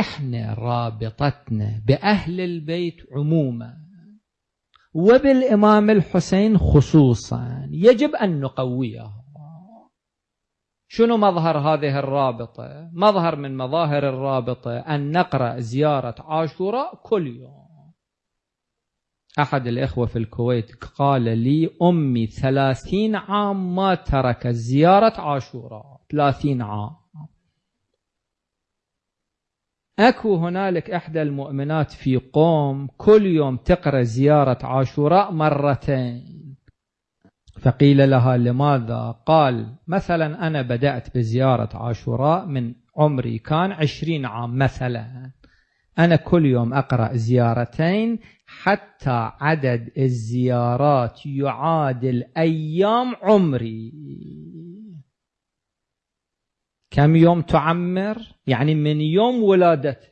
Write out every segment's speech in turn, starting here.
إحنا رابطتنا بأهل البيت عموما وبالإمام الحسين خصوصا يجب أن نقويها. شنو مظهر هذه الرابطة؟ مظهر من مظاهر الرابطة أن نقرأ زيارة عاشوراء كل يوم. أحد الإخوة في الكويت قال لي أمي ثلاثين عام ما ترك زيارة عاشوراء ثلاثين عام. أكو هنالك إحدى المؤمنات في قوم كل يوم تقرأ زيارة عاشوراء مرتين. فقيل لها لماذا؟ قال مثلا أنا بدأت بزيارة عاشوراء من عمري كان عشرين عام مثلا. أنا كل يوم أقرأ زيارتين حتى عدد الزيارات يعادل أيام عمري. كم يوم تعمر؟ يعني من يوم ولادته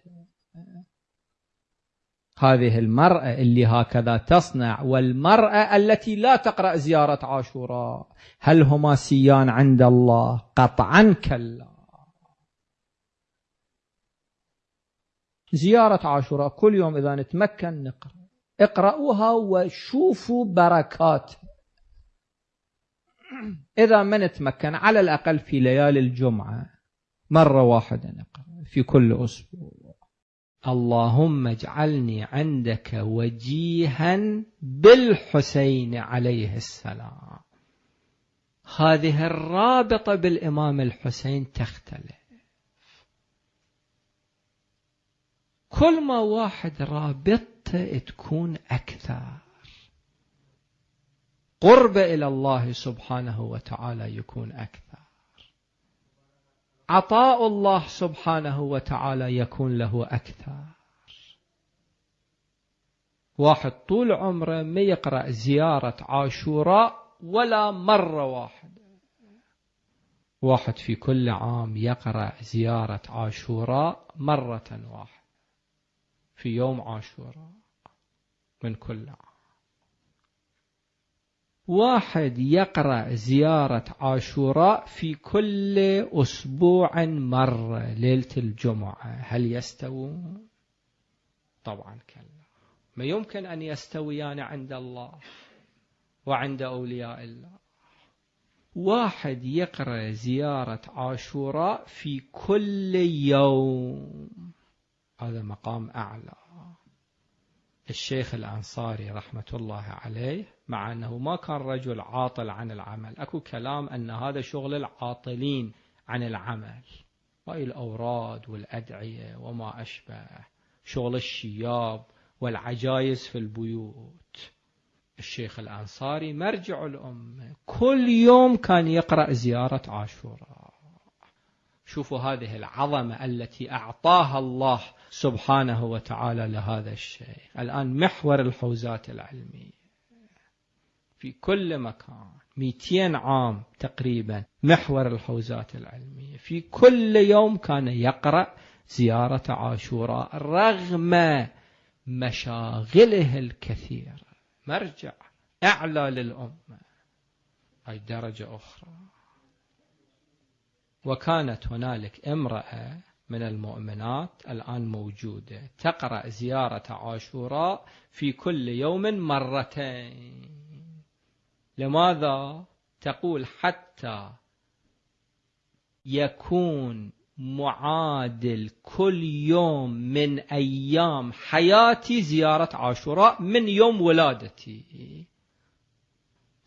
هذه المرأة اللي هكذا تصنع والمرأة التي لا تقرأ زيارة عاشوراء. هل هما سيان عند الله؟ قطعا كلا. زيارة عاشوراء كل يوم إذا نتمكن نقرأ. اقرأوها وشوفوا بركات. إذا ما نتمكن على الأقل في ليالي الجمعة مرة واحدة نقرأ في كل أسبوع. اللهم اجعلني عندك وجيها بالحسين عليه السلام. هذه الرابطة بالإمام الحسين تختلف. كل ما واحد رابطته تكون أكثر. قرب إلى الله سبحانه وتعالى يكون أكثر. عطاء الله سبحانه وتعالى يكون له أكثر. واحد طول عمره ما يقرأ زيارة عاشوراء ولا مرة واحدة. واحد في كل عام يقرأ زيارة عاشوراء مرة واحدة في يوم عاشوراء من كل عام. واحد يقرأ زيارة عاشوراء في كل أسبوع مرة ليلة الجمعة. هل يستوون؟ طبعا كلا. ما يمكن أن يستويان عند الله وعند أولياء الله. واحد يقرأ زيارة عاشوراء في كل يوم. هذا مقام أعلى. الشيخ الأنصاري رحمة الله عليه مع أنه ما كان رجل عاطل عن العمل. أكو كلام أن هذا شغل العاطلين عن العمل. وهي الأوراد والأدعية وما أشبه. شغل الشياب والعجايز في البيوت. الشيخ الأنصاري مرجع الأمة. كل يوم كان يقرأ زيارة عاشوراء. شوفوا هذه العظمة التي أعطاها الله سبحانه وتعالى لهذا الشيء. الآن محور الحوزات العلمية. في كل مكان 200 عام تقريبا محور الحوزات العلمية. في كل يوم كان يقرأ زيارة عاشوراء رغم مشاغله الكثيرة. مرجع أعلى للأمة. أي درجة أخرى. وكانت هنالك امرأة من المؤمنات الآن موجودة. تقرأ زيارة عاشوراء في كل يوم مرتين. لماذا؟ تقول حتى يكون معادل كل يوم من أيام حياتي زيارة عاشوراء من يوم ولادتي.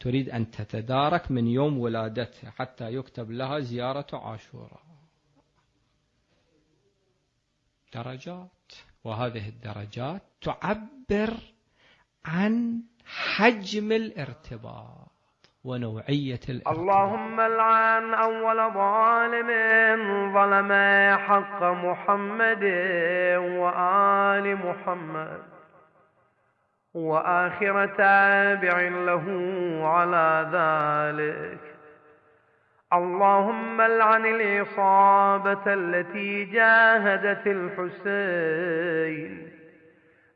تريد أن تتدارك من يوم ولادتها حتى يكتب لها زيارة عاشوراء. درجات. وهذه الدرجات تعبر عن حجم الارتباط ونوعية الارتباط. اللهم العن أول ظالم ظلم حق محمد وآل محمد. وآخر تابع له على ذلك. اللهم العن الإصابة التي جاهدت الحسين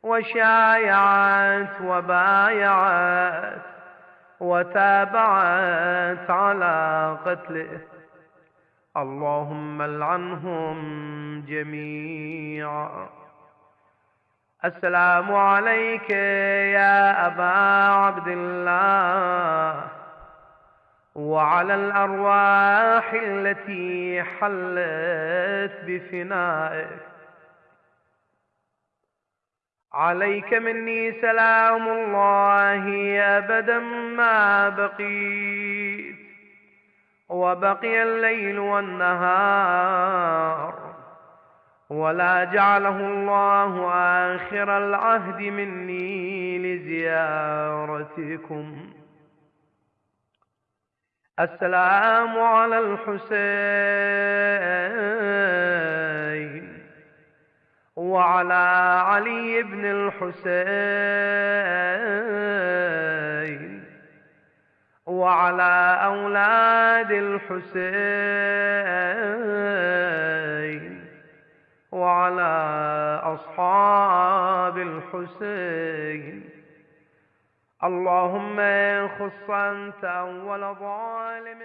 وشايعت وبايعت وتابعت على قتله. اللهم العنهم جميعا. السلام عليك يا أبا عبد الله. وعلى الأرواح التي حلت بفنائك. عليك مني سلام الله أبدا ما بقيت. وبقي الليل والنهار. ولا جعله الله آخر العهد مني لزيارتكم. السلام على الحسين وعلى علي بن الحسين وعلى أولاد الحسين أصحاب الحسين. اللهم خص أنت أول ظالم